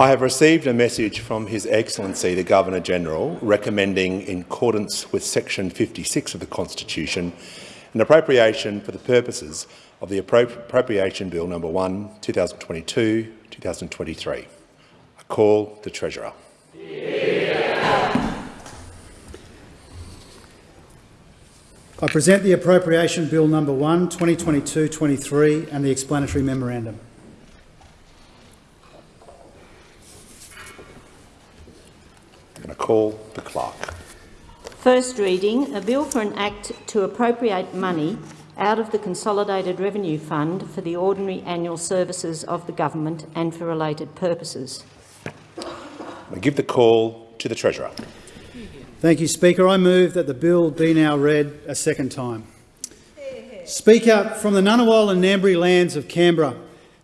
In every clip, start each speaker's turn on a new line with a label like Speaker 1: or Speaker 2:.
Speaker 1: I have received a message from His Excellency the Governor-General recommending, in accordance with section 56 of the Constitution, an appropriation for the purposes of the Appropriation Bill No. 1, 2022-2023. I call the Treasurer.
Speaker 2: I present the Appropriation Bill No. 1, 2022-23 and the explanatory memorandum.
Speaker 1: Going to call the clerk.
Speaker 3: First reading, a bill for an act to appropriate money out of the Consolidated Revenue Fund for the ordinary annual services of the government and for related purposes.
Speaker 1: I give the call to the Treasurer.
Speaker 2: Thank you, Speaker. I move that the bill be now read a second time. Speaker, from the Ngunnawal and Ngambri lands of Canberra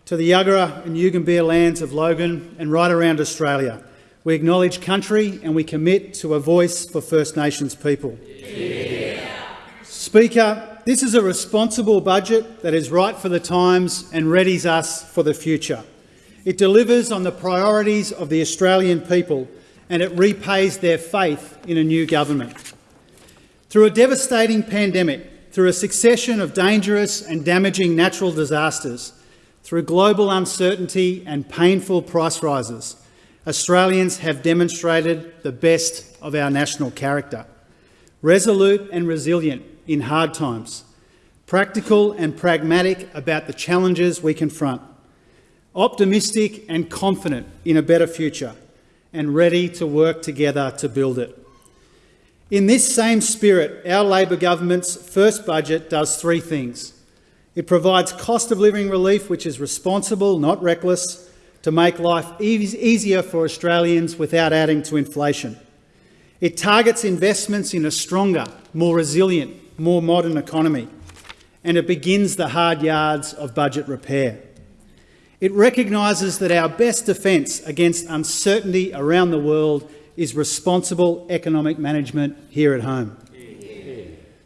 Speaker 2: to the Yuggera and Yugambeh lands of Logan and right around Australia, we acknowledge country and we commit to a voice for First Nations people. Yeah. Speaker, this is a responsible budget that is right for the times and readies us for the future. It delivers on the priorities of the Australian people and it repays their faith in a new government. Through a devastating pandemic, through a succession of dangerous and damaging natural disasters, through global uncertainty and painful price rises, Australians have demonstrated the best of our national character. Resolute and resilient in hard times, practical and pragmatic about the challenges we confront, optimistic and confident in a better future, and ready to work together to build it. In this same spirit, our Labor government's first budget does three things. It provides cost of living relief, which is responsible, not reckless, to make life easier for Australians without adding to inflation. It targets investments in a stronger, more resilient, more modern economy, and it begins the hard yards of budget repair. It recognises that our best defence against uncertainty around the world is responsible economic management here at home.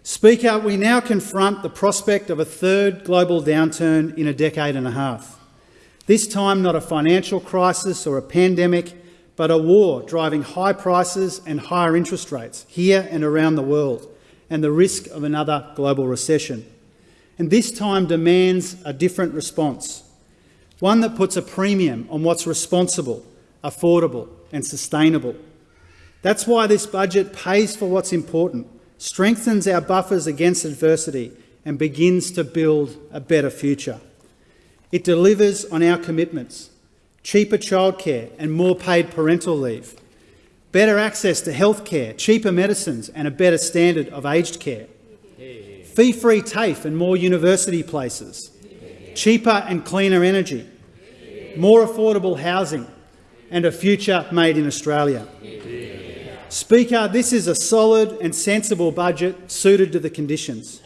Speaker 2: Speaker, we now confront the prospect of a third global downturn in a decade and a half. This time not a financial crisis or a pandemic, but a war driving high prices and higher interest rates here and around the world, and the risk of another global recession. And this time demands a different response, one that puts a premium on what's responsible, affordable and sustainable. That's why this budget pays for what's important, strengthens our buffers against adversity and begins to build a better future. It delivers on our commitments, cheaper childcare and more paid parental leave, better access to health care, cheaper medicines and a better standard of aged care, fee-free TAFE and more university places, cheaper and cleaner energy, more affordable housing and a future made in Australia. Speaker, this is a solid and sensible budget suited to the conditions.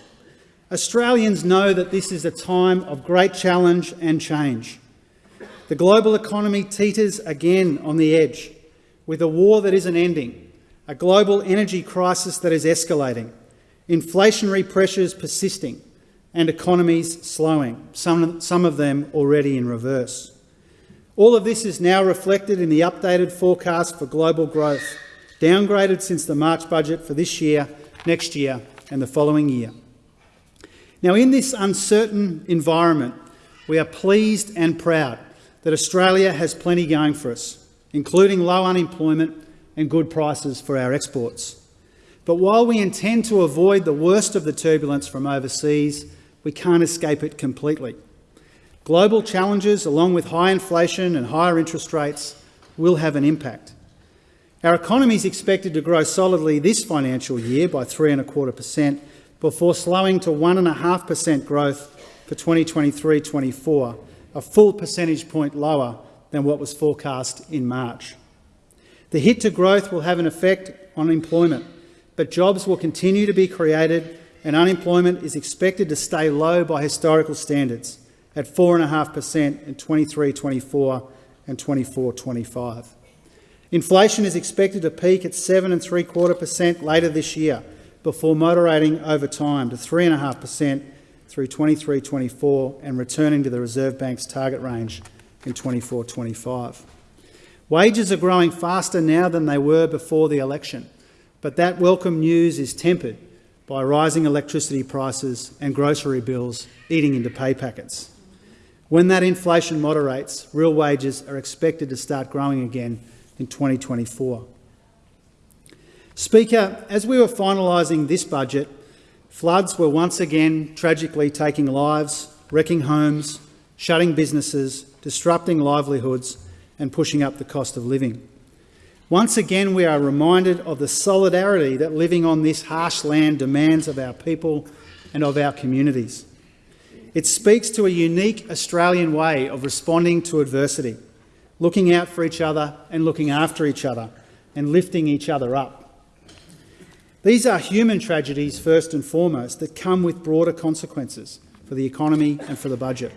Speaker 2: Australians know that this is a time of great challenge and change. The global economy teeters again on the edge, with a war that isn't ending, a global energy crisis that is escalating, inflationary pressures persisting, and economies slowing, some, some of them already in reverse. All of this is now reflected in the updated forecast for global growth, downgraded since the March budget for this year, next year and the following year. Now, in this uncertain environment, we are pleased and proud that Australia has plenty going for us, including low unemployment and good prices for our exports. But while we intend to avoid the worst of the turbulence from overseas, we can't escape it completely. Global challenges, along with high inflation and higher interest rates, will have an impact. Our economy is expected to grow solidly this financial year by 3.25 per cent, before slowing to 1.5% growth for 2023-24, a full percentage point lower than what was forecast in March. The hit to growth will have an effect on employment, but jobs will continue to be created and unemployment is expected to stay low by historical standards at 4.5% in 23-24 and 24-25. Inflation is expected to peak at 7.75% later this year, before moderating over time to 3.5% through 23-24 and returning to the Reserve Bank's target range in 24-25. Wages are growing faster now than they were before the election, but that welcome news is tempered by rising electricity prices and grocery bills eating into pay packets. When that inflation moderates, real wages are expected to start growing again in 2024. Speaker, as we were finalising this budget, floods were once again tragically taking lives, wrecking homes, shutting businesses, disrupting livelihoods and pushing up the cost of living. Once again, we are reminded of the solidarity that living on this harsh land demands of our people and of our communities. It speaks to a unique Australian way of responding to adversity, looking out for each other and looking after each other and lifting each other up. These are human tragedies first and foremost that come with broader consequences for the economy and for the budget.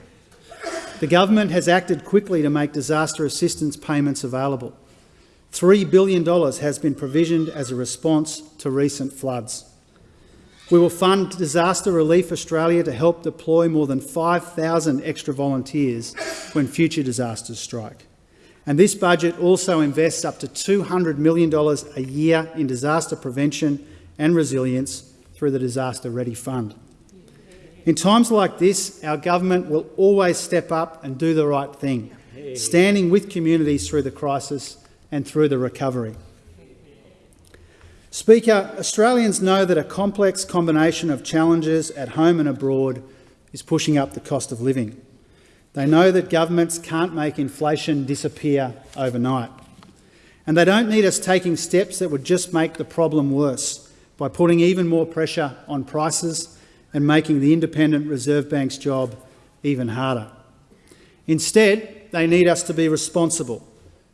Speaker 2: The government has acted quickly to make disaster assistance payments available. $3 billion has been provisioned as a response to recent floods. We will fund Disaster Relief Australia to help deploy more than 5,000 extra volunteers when future disasters strike. And this budget also invests up to $200 million a year in disaster prevention and resilience through the Disaster Ready Fund. In times like this, our government will always step up and do the right thing, standing with communities through the crisis and through the recovery. Speaker, Australians know that a complex combination of challenges at home and abroad is pushing up the cost of living. They know that governments can't make inflation disappear overnight. And they don't need us taking steps that would just make the problem worse by putting even more pressure on prices and making the Independent Reserve Bank's job even harder. Instead, they need us to be responsible,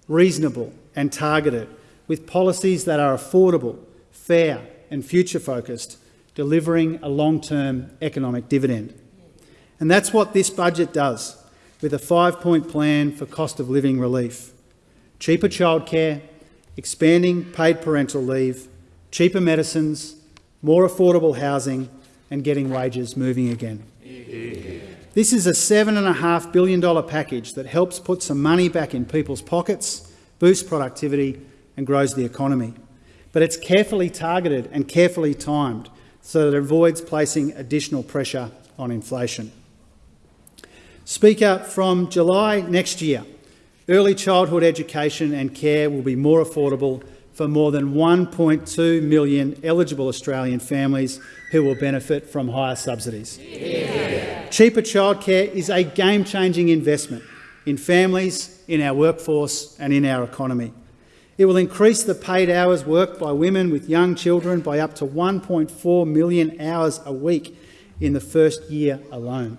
Speaker 2: reasonable and targeted, with policies that are affordable, fair and future-focused, delivering a long-term economic dividend. And that's what this budget does, with a five-point plan for cost of living relief. Cheaper childcare, expanding paid parental leave, cheaper medicines, more affordable housing and getting wages moving again. This is a $7.5 billion package that helps put some money back in people's pockets, boosts productivity and grows the economy. But it's carefully targeted and carefully timed so that it avoids placing additional pressure on inflation. Speaker, from July next year, early childhood education and care will be more affordable for more than 1.2 million eligible Australian families who will benefit from higher subsidies. Yeah. Cheaper childcare is a game-changing investment in families, in our workforce and in our economy. It will increase the paid hours worked by women with young children by up to 1.4 million hours a week in the first year alone.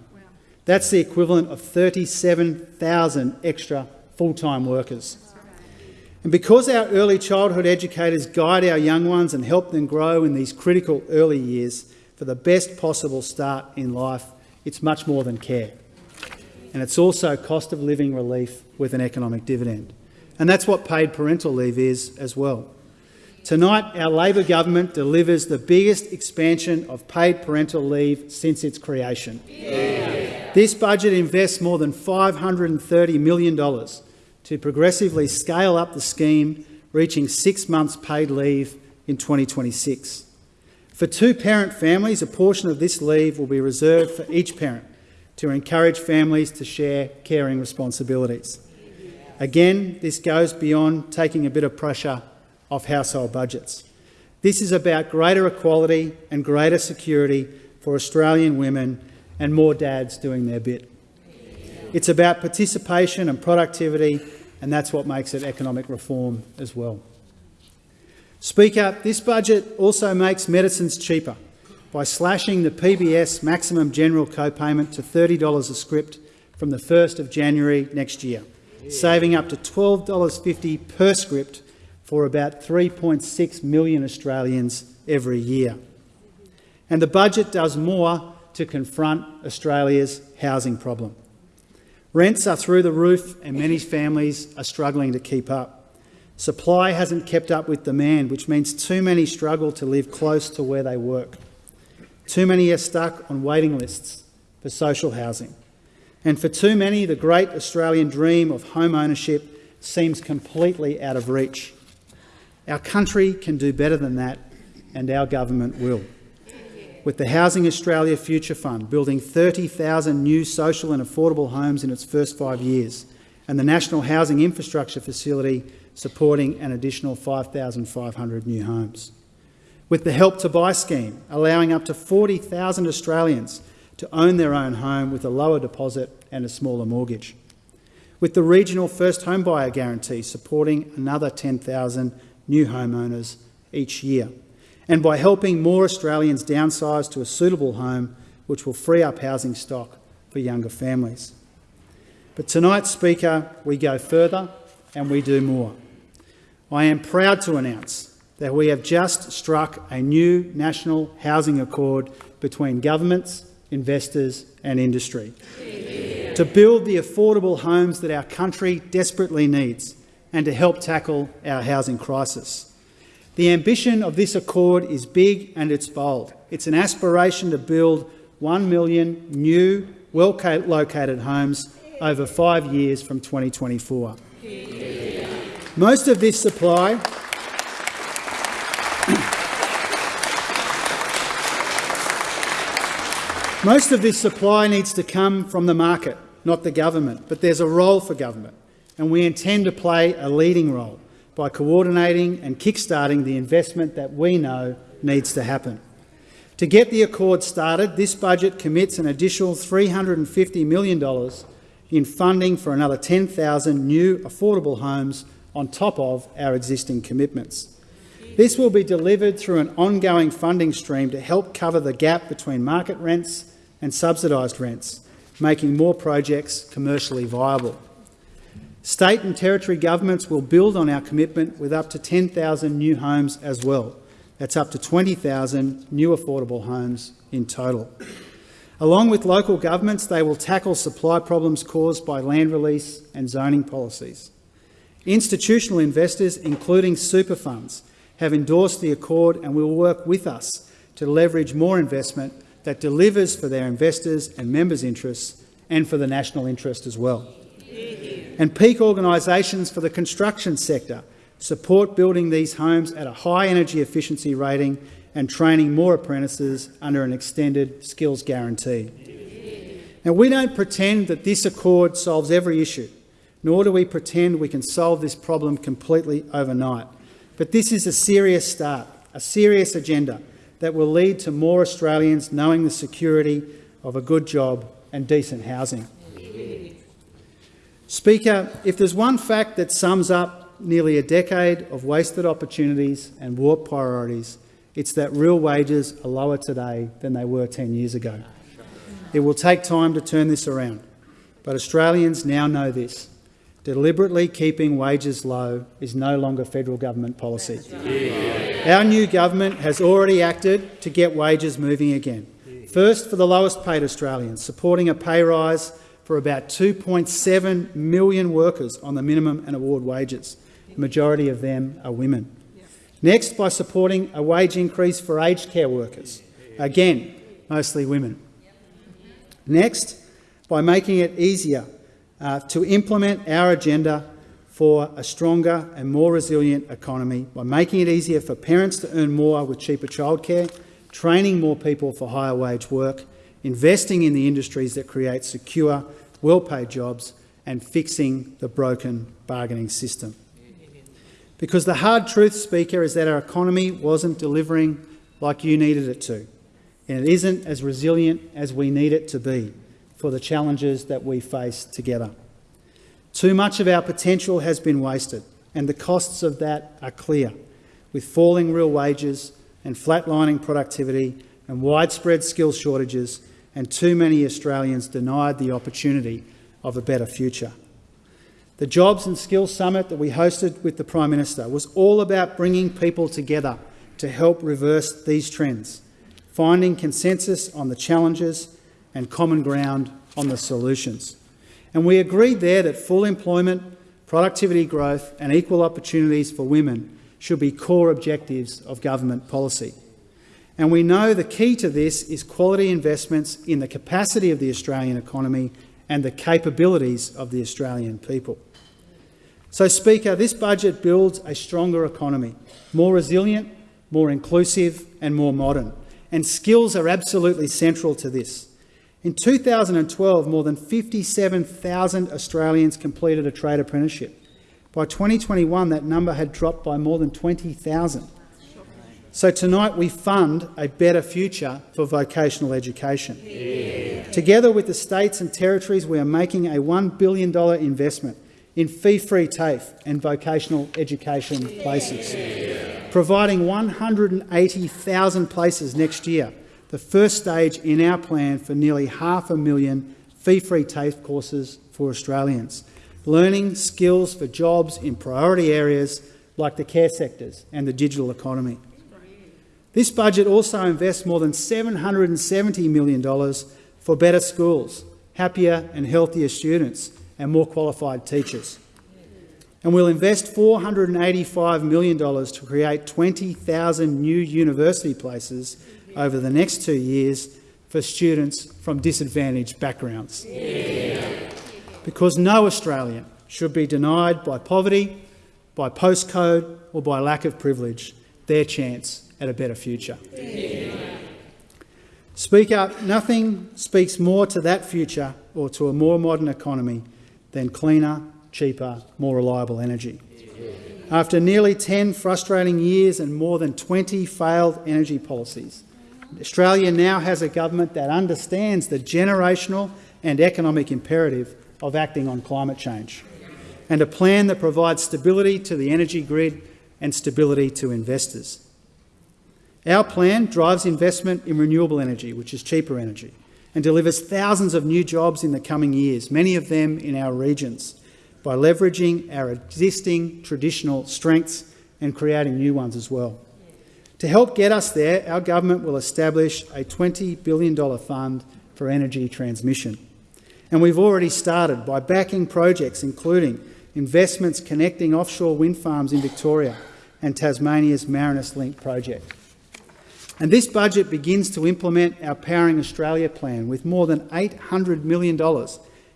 Speaker 2: That's the equivalent of 37,000 extra full-time workers. And because our early childhood educators guide our young ones and help them grow in these critical early years for the best possible start in life, it's much more than care. And it's also cost of living relief with an economic dividend. And that's what paid parental leave is as well. Tonight, our Labor government delivers the biggest expansion of paid parental leave since its creation. Yeah. This budget invests more than $530 million to progressively scale up the scheme, reaching six months paid leave in 2026. For two-parent families, a portion of this leave will be reserved for each parent to encourage families to share caring responsibilities. Again, this goes beyond taking a bit of pressure off household budgets. This is about greater equality and greater security for Australian women and more dads doing their bit. It's about participation and productivity and that's what makes it economic reform as well. Speaker, this budget also makes medicines cheaper by slashing the PBS maximum general co-payment to $30 a script from the 1st of January next year, saving up to $12.50 per script for about 3.6 million Australians every year. And the budget does more to confront Australia's housing problem. Rents are through the roof and many families are struggling to keep up. Supply hasn't kept up with demand, which means too many struggle to live close to where they work. Too many are stuck on waiting lists for social housing. And for too many, the great Australian dream of home ownership seems completely out of reach. Our country can do better than that, and our government will. With the Housing Australia Future Fund building 30,000 new social and affordable homes in its first five years, and the National Housing Infrastructure Facility supporting an additional 5,500 new homes. With the Help to Buy scheme, allowing up to 40,000 Australians to own their own home with a lower deposit and a smaller mortgage. With the regional first home buyer guarantee supporting another 10,000 new homeowners each year. And by helping more Australians downsize to a suitable home, which will free up housing stock for younger families. But tonight, Speaker, we go further and we do more. I am proud to announce that we have just struck a new national housing accord between governments, investors and industry to build the affordable homes that our country desperately needs and to help tackle our housing crisis. The ambition of this accord is big and it's bold. It's an aspiration to build 1 million new, well-located homes over five years from 2024. Most of this supply Most of this supply needs to come from the market, not the government, but there's a role for government, and we intend to play a leading role by coordinating and kick-starting the investment that we know needs to happen. To get the accord started, this budget commits an additional $350 million in funding for another 10,000 new affordable homes on top of our existing commitments. This will be delivered through an ongoing funding stream to help cover the gap between market rents and subsidised rents, making more projects commercially viable. State and territory governments will build on our commitment with up to 10,000 new homes as well. That's up to 20,000 new affordable homes in total. Along with local governments, they will tackle supply problems caused by land release and zoning policies. Institutional investors, including super funds, have endorsed the accord and will work with us to leverage more investment that delivers for their investors and members' interests and for the national interest as well. And peak organisations for the construction sector support building these homes at a high energy efficiency rating and training more apprentices under an extended skills guarantee. Now, we don't pretend that this accord solves every issue, nor do we pretend we can solve this problem completely overnight. But this is a serious start, a serious agenda that will lead to more Australians knowing the security of a good job and decent housing. Speaker, if there's one fact that sums up nearly a decade of wasted opportunities and warped priorities, it's that real wages are lower today than they were 10 years ago. It will take time to turn this around, but Australians now know this. Deliberately keeping wages low is no longer federal government policy. Our new government has already acted to get wages moving again. First, for the lowest paid Australians, supporting a pay rise for about 2.7 million workers on the minimum and award wages. The majority of them are women. Next, by supporting a wage increase for aged care workers. Again, mostly women. Next, by making it easier uh, to implement our agenda for a stronger and more resilient economy by making it easier for parents to earn more with cheaper childcare, training more people for higher wage work, investing in the industries that create secure, well-paid jobs and fixing the broken bargaining system. Because the hard truth, Speaker, is that our economy wasn't delivering like you needed it to, and it isn't as resilient as we need it to be for the challenges that we face together. Too much of our potential has been wasted, and the costs of that are clear, with falling real wages and flatlining productivity and widespread skill shortages, and too many Australians denied the opportunity of a better future. The Jobs and Skills Summit that we hosted with the Prime Minister was all about bringing people together to help reverse these trends, finding consensus on the challenges and common ground on the solutions. And we agreed there that full employment, productivity growth and equal opportunities for women should be core objectives of government policy. And we know the key to this is quality investments in the capacity of the Australian economy and the capabilities of the Australian people. So, Speaker, this budget builds a stronger economy, more resilient, more inclusive and more modern. And skills are absolutely central to this. In 2012, more than 57,000 Australians completed a trade apprenticeship. By 2021, that number had dropped by more than 20,000. So tonight we fund a better future for vocational education. Yeah. Together with the states and territories, we are making a $1 billion investment in fee-free TAFE and vocational education places, providing 180,000 places next year, the first stage in our plan for nearly half a million fee-free TAFE courses for Australians, learning skills for jobs in priority areas like the care sectors and the digital economy. This budget also invests more than $770 million for better schools, happier and healthier students and more qualified teachers. And we'll invest $485 million to create 20,000 new university places over the next two years for students from disadvantaged backgrounds. Yeah. Because no Australian should be denied by poverty, by postcode or by lack of privilege their chance at a better future. Speak up. Nothing speaks more to that future or to a more modern economy than cleaner, cheaper, more reliable energy. After nearly 10 frustrating years and more than 20 failed energy policies, Australia now has a government that understands the generational and economic imperative of acting on climate change, and a plan that provides stability to the energy grid and stability to investors. Our plan drives investment in renewable energy, which is cheaper energy, and delivers thousands of new jobs in the coming years, many of them in our regions, by leveraging our existing traditional strengths and creating new ones as well. To help get us there, our government will establish a $20 billion fund for energy transmission. And we've already started by backing projects including investments connecting offshore wind farms in Victoria and Tasmania's Marinus Link project. And this budget begins to implement our Powering Australia plan with more than $800 million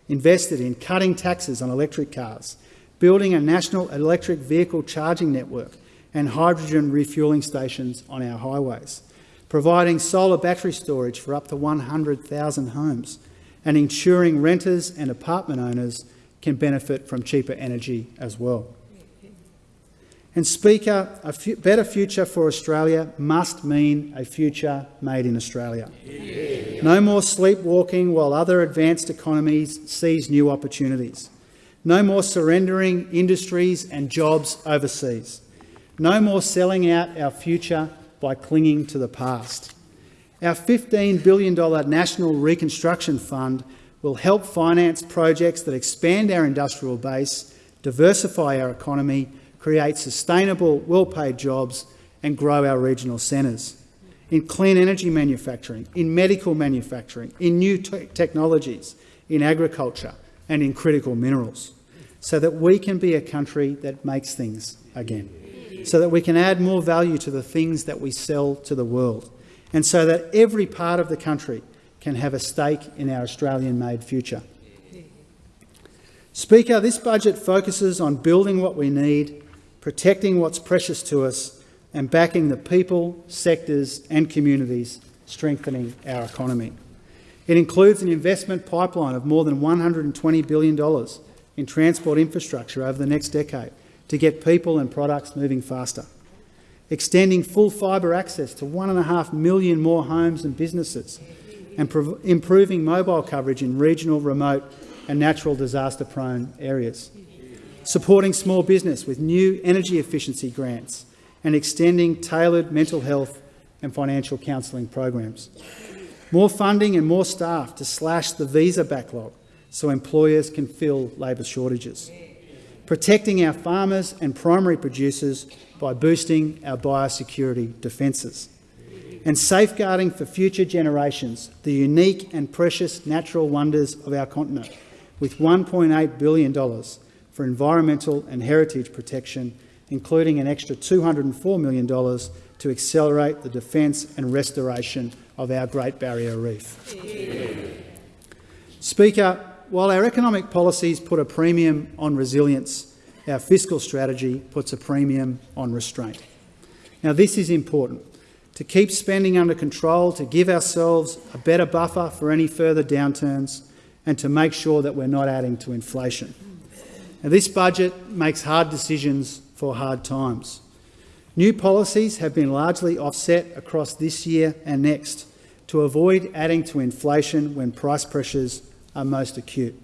Speaker 2: invested in cutting taxes on electric cars, building a national electric vehicle charging network and hydrogen refuelling stations on our highways, providing solar battery storage for up to 100,000 homes, and ensuring renters and apartment owners can benefit from cheaper energy as well. And Speaker, a better future for Australia must mean a future made in Australia. Yeah. No more sleepwalking while other advanced economies seize new opportunities. No more surrendering industries and jobs overseas. No more selling out our future by clinging to the past. Our $15 billion National Reconstruction Fund will help finance projects that expand our industrial base, diversify our economy create sustainable, well-paid jobs and grow our regional centres. In clean energy manufacturing, in medical manufacturing, in new technologies, in agriculture and in critical minerals, so that we can be a country that makes things again, so that we can add more value to the things that we sell to the world, and so that every part of the country can have a stake in our Australian-made future. Speaker, this budget focuses on building what we need protecting what's precious to us and backing the people, sectors and communities strengthening our economy. It includes an investment pipeline of more than $120 billion in transport infrastructure over the next decade to get people and products moving faster, extending full fibre access to 1.5 million more homes and businesses, and improving mobile coverage in regional, remote and natural disaster-prone areas supporting small business with new energy efficiency grants and extending tailored mental health and financial counselling programs. More funding and more staff to slash the visa backlog so employers can fill labour shortages. Protecting our farmers and primary producers by boosting our biosecurity defences. And safeguarding for future generations the unique and precious natural wonders of our continent with $1.8 billion for environmental and heritage protection, including an extra $204 million to accelerate the defence and restoration of our Great Barrier Reef. Yeah. Speaker, while our economic policies put a premium on resilience, our fiscal strategy puts a premium on restraint. Now, this is important to keep spending under control, to give ourselves a better buffer for any further downturns, and to make sure that we're not adding to inflation. Now, this budget makes hard decisions for hard times. New policies have been largely offset across this year and next to avoid adding to inflation when price pressures are most acute.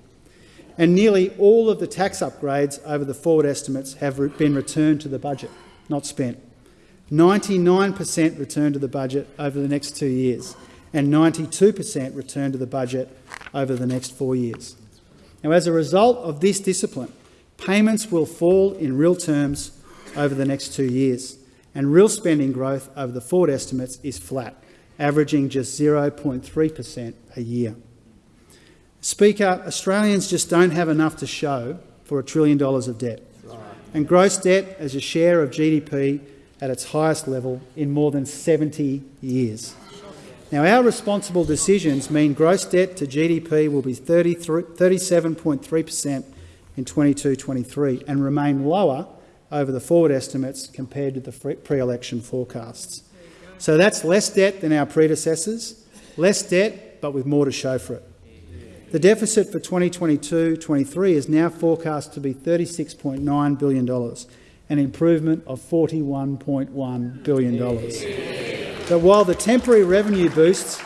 Speaker 2: And nearly all of the tax upgrades over the forward estimates have been returned to the budget, not spent. 99% return to the budget over the next two years and 92% return to the budget over the next four years. Now, as a result of this discipline, payments will fall in real terms over the next two years, and real spending growth over the forward estimates is flat, averaging just 0.3 per cent a year. Speaker, Australians just don't have enough to show for a trillion dollars of debt, and gross debt as a share of GDP at its highest level in more than 70 years. Now, our responsible decisions mean gross debt to GDP will be 37.3 per cent in 22-23 and remain lower over the forward estimates compared to the pre-election forecasts. So that's less debt than our predecessors, less debt but with more to show for it. The deficit for 2022-23 is now forecast to be $36.9 billion, an improvement of $41.1 billion. But while the temporary revenue boosts,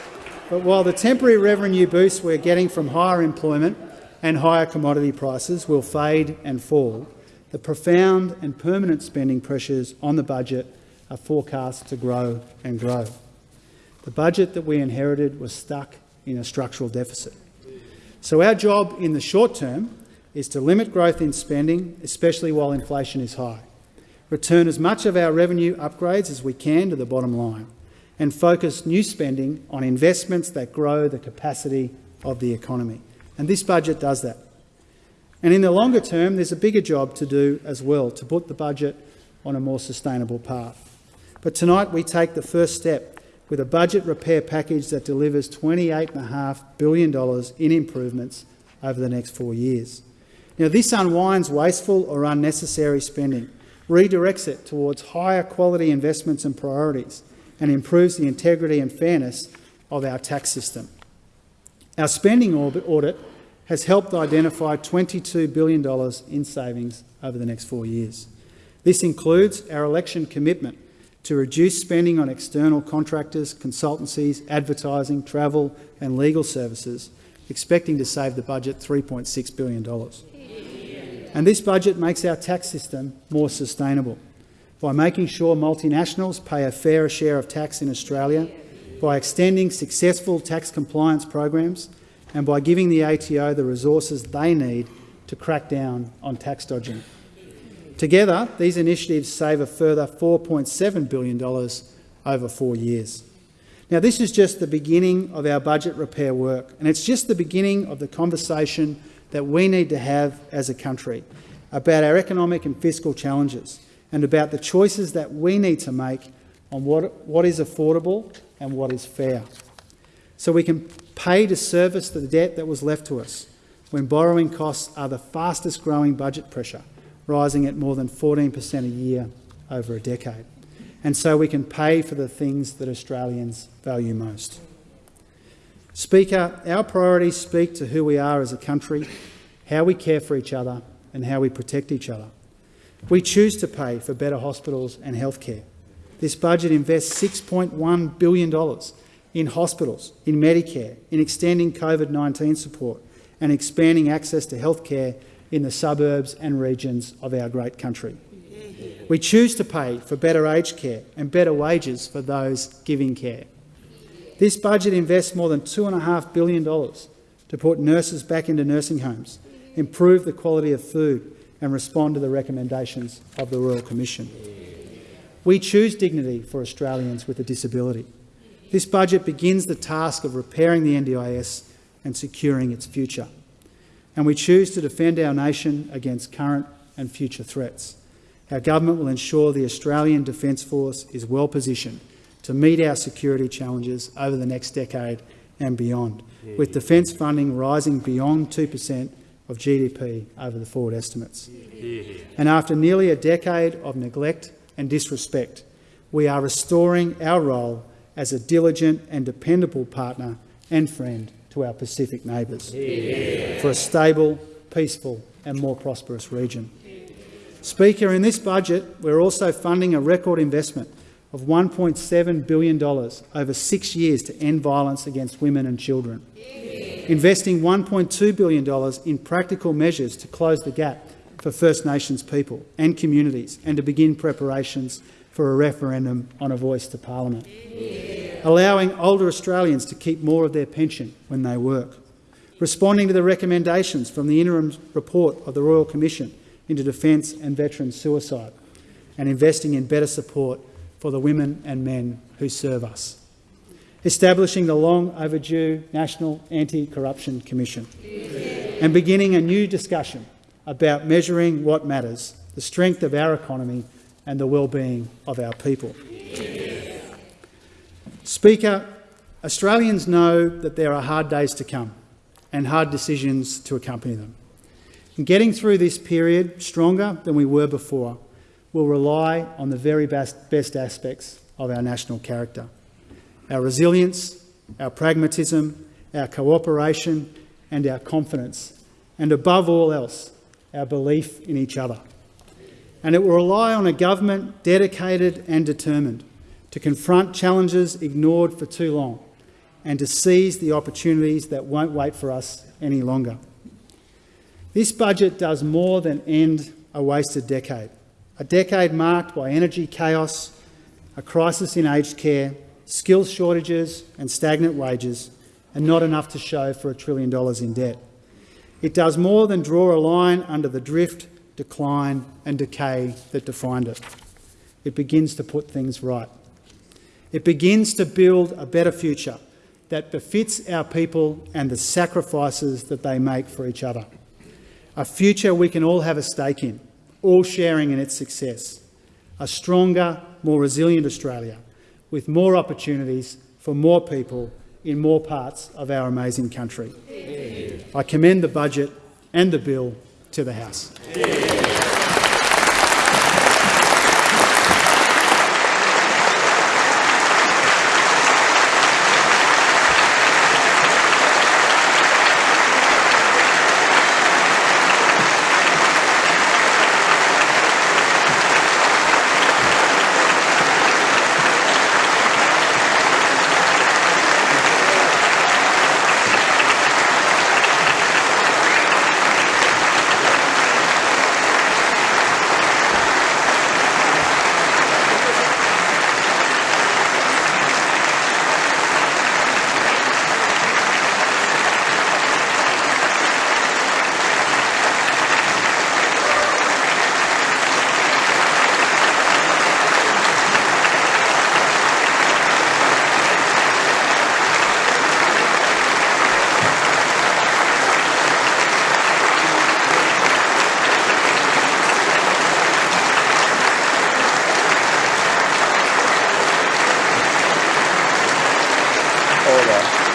Speaker 2: but while the temporary revenue boosts we're getting from higher employment and higher commodity prices will fade and fall, the profound and permanent spending pressures on the budget are forecast to grow and grow. The budget that we inherited was stuck in a structural deficit. So our job in the short term is to limit growth in spending, especially while inflation is high, return as much of our revenue upgrades as we can to the bottom line, and focus new spending on investments that grow the capacity of the economy. And this budget does that. And in the longer term, there's a bigger job to do as well, to put the budget on a more sustainable path. But tonight we take the first step with a budget repair package that delivers $28.5 billion in improvements over the next four years. Now, this unwinds wasteful or unnecessary spending, redirects it towards higher quality investments and priorities, and improves the integrity and fairness of our tax system. Our spending audit has helped identify $22 billion in savings over the next four years. This includes our election commitment to reduce spending on external contractors, consultancies, advertising, travel and legal services, expecting to save the budget $3.6 billion. And this budget makes our tax system more sustainable by making sure multinationals pay a fairer share of tax in Australia, by extending successful tax compliance programs and by giving the ATO the resources they need to crack down on tax dodging. Together, these initiatives save a further $4.7 billion over four years. Now, this is just the beginning of our budget repair work, and it's just the beginning of the conversation that we need to have as a country about our economic and fiscal challenges and about the choices that we need to make on what, what is affordable and what is fair. So we can pay to service the debt that was left to us when borrowing costs are the fastest growing budget pressure, rising at more than 14% a year over a decade. And so we can pay for the things that Australians value most. Speaker, our priorities speak to who we are as a country, how we care for each other and how we protect each other. We choose to pay for better hospitals and healthcare. This budget invests $6.1 billion in hospitals, in Medicare, in extending COVID-19 support and expanding access to healthcare in the suburbs and regions of our great country. We choose to pay for better aged care and better wages for those giving care. This budget invests more than $2.5 billion to put nurses back into nursing homes, improve the quality of food and respond to the recommendations of the Royal Commission. We choose dignity for Australians with a disability. This budget begins the task of repairing the NDIS and securing its future. And we choose to defend our nation against current and future threats. Our government will ensure the Australian Defence Force is well positioned to meet our security challenges over the next decade and beyond, with defence funding rising beyond 2 per cent of GDP over the forward estimates. And after nearly a decade of neglect and disrespect, we are restoring our role as a diligent and dependable partner and friend to our Pacific neighbours. For a stable, peaceful and more prosperous region. Speaker, in this budget, we're also funding a record investment of $1.7 billion over six years to end violence against women and children, investing $1.2 billion in practical measures to close the gap for First Nations people and communities and to begin preparations for a referendum on a voice to parliament, allowing older Australians to keep more of their pension when they work, responding to the recommendations from the interim report of the Royal Commission into defence and veteran suicide, and investing in better support for the women and men who serve us. Establishing the long overdue National Anti-Corruption Commission and beginning a new discussion about measuring what matters, the strength of our economy and the well-being of our people. Speaker, Australians know that there are hard days to come and hard decisions to accompany them. In getting through this period stronger than we were before will rely on the very best, best aspects of our national character. Our resilience, our pragmatism, our cooperation and our confidence, and above all else, our belief in each other. And it will rely on a government dedicated and determined to confront challenges ignored for too long and to seize the opportunities that won't wait for us any longer. This budget does more than end a wasted decade, a decade marked by energy chaos, a crisis in aged care, skills shortages and stagnant wages, and not enough to show for a trillion dollars in debt. It does more than draw a line under the drift, decline and decay that defined it. It begins to put things right. It begins to build a better future that befits our people and the sacrifices that they make for each other. A future we can all have a stake in, all sharing in its success. A stronger, more resilient Australia with more opportunities for more people in more parts of our amazing country. I commend the budget and the bill to the House.
Speaker 1: Order.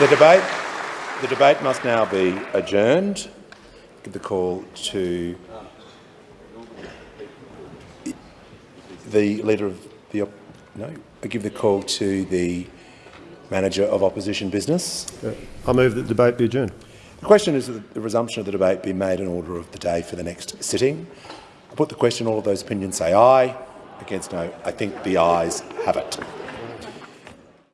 Speaker 1: The debate, the debate must now be adjourned. Give the call to the leader of the no. I give the call to the manager of opposition business.
Speaker 4: Uh, I move that the debate be adjourned.
Speaker 1: The question is that the resumption of the debate be made in order of the day for the next sitting. I put the question. All of those opinions say aye. Against no. I think the ayes have it.